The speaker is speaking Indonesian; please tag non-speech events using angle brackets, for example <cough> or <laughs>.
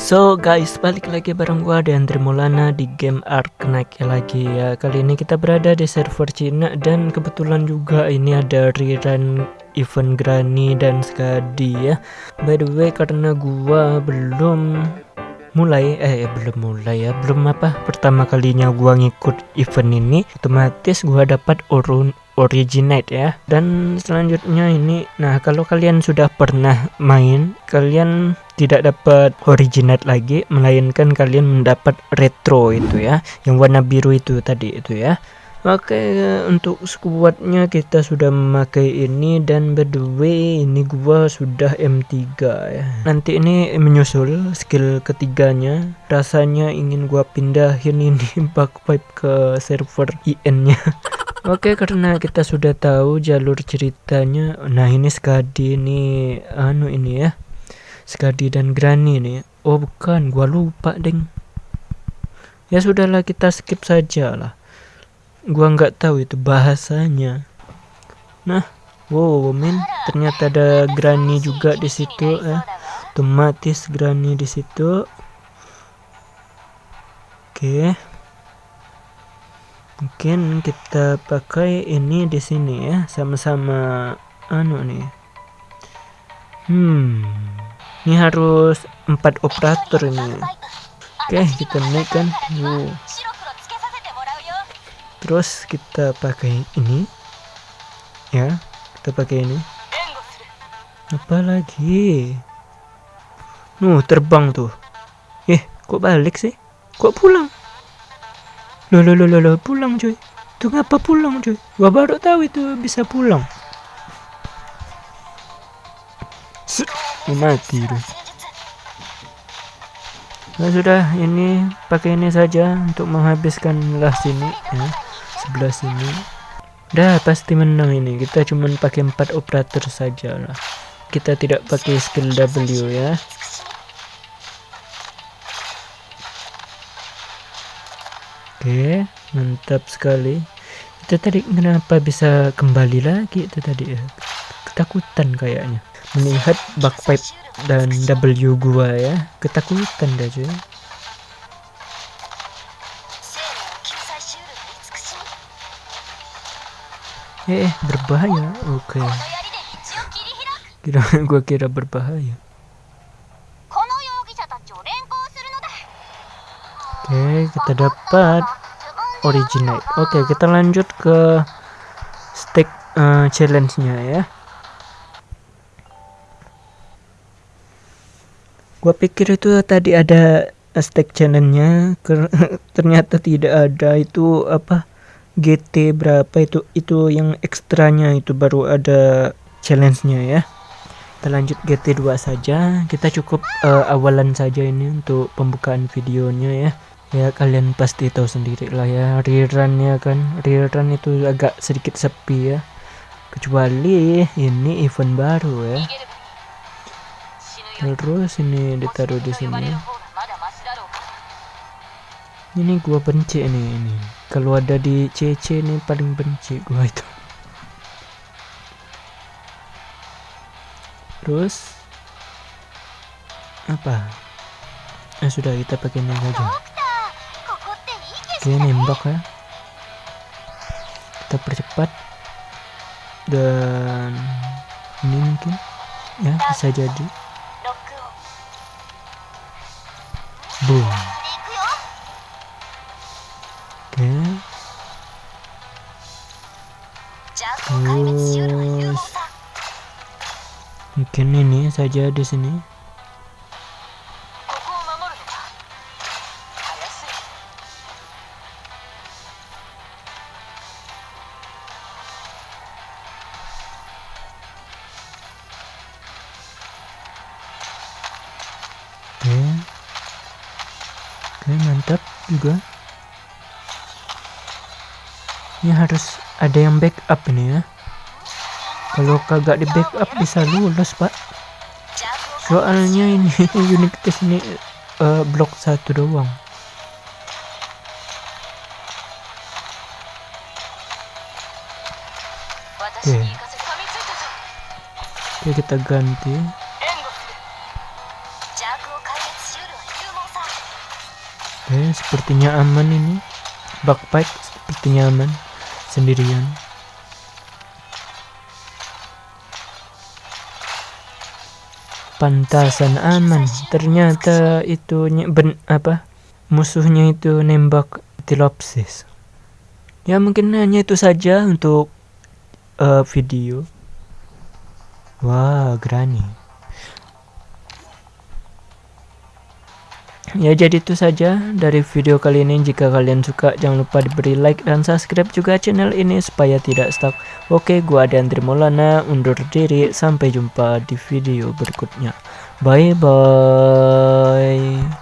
So guys, balik lagi bareng gua Andre Maulana di game Ark Knight lagi ya. Kali ini kita berada di server Cina dan kebetulan juga ini ada rerun event Granny dan Skadi ya. By the way, karena gua belum mulai eh belum mulai ya belum apa pertama kalinya gua ngikut event ini otomatis gua dapat urun originate ya. Dan selanjutnya ini nah kalau kalian sudah pernah main kalian tidak dapat originate lagi melainkan kalian mendapat retro itu ya yang warna biru itu tadi itu ya. Oke untuk squadnya kita sudah memakai ini dan by the way ini gua sudah M3 ya. Nanti ini menyusul skill ketiganya. Rasanya ingin gua pindahin ini <laughs> bug pipe ke server IN nya <laughs> Oke karena kita sudah tahu jalur ceritanya Nah ini Skadi ini Anu ini ya Skadi dan Granny nih Oh bukan gua lupa deng. Ya sudahlah kita skip saja lah Gua nggak tahu itu bahasanya. Nah Wow men ternyata ada Granny juga di situ eh. Otomatis Granny di situ. Oke mungkin kita pakai ini di sini ya sama-sama anu nih. Hmm ini harus empat operator ini. Oke kita naikkan wow. terus kita pakai ini. Ya kita pakai ini. Apa lagi? Nuh terbang tuh. Eh kok balik sih? Kok pulang Loh, loh, loh, loh, pulang cuy. Itu ngapa pulang cuy? Gua baru tahu itu bisa pulang. mati tuh. Nah sudah ini pakai ini saja untuk menghabiskan lah sini ya sebelah sini. Dah pasti menang ini. Kita cuma pakai empat operator saja lah. Kita tidak pakai skill W ya. Oke, mantap sekali. Itu tadi kenapa bisa kembali lagi itu tadi ya? Ketakutan kayaknya. Melihat pipe dan W gua ya. Ketakutan dah cuy. Eh, berbahaya. Oke. Okay. Kira gua kira berbahaya. Oke, kita dapat originate. Oke, kita lanjut ke stake uh, challenge-nya ya. Gua pikir itu tadi ada stake challenge-nya, <laughs> ternyata tidak ada. Itu apa? GT berapa itu? Itu yang ekstranya itu baru ada challenge-nya ya. Kita lanjut GT2 saja. Kita cukup uh, awalan saja ini untuk pembukaan videonya ya ya kalian pasti tahu sendiri lah ya. Rerunnya kan rerun itu agak sedikit sepi ya. Kecuali ini event baru ya. Terus ini ditaruh di sini. Ini gua benci ini ini. Kalau ada di CC ini paling benci gua itu. Terus apa? Eh sudah kita pakai ini saja Oke nembak ya. Kita percepat. Dan ini mungkin ya bisa jadi. Boom. Oke. Terus. Mungkin ini saja di sini Oke mantap juga. Ini harus ada yang backup ini ya. Kalau kagak di backup bisa lulus pak. Soalnya ini <laughs> unit tes ini uh, blok satu doang. Oke. Oke kita ganti Oke sepertinya aman ini. Backpack sepertinya aman. Sendirian. Pantasan aman. Ternyata itu ben apa? Musuhnya itu nembak tilopsis ya mungkin hanya itu saja untuk uh, video. Wah wow, granny Ya jadi itu saja dari video kali ini. Jika kalian suka jangan lupa diberi like dan subscribe juga channel ini supaya tidak stuck. Oke gua Andri Maulana undur diri. Sampai jumpa di video berikutnya. Bye bye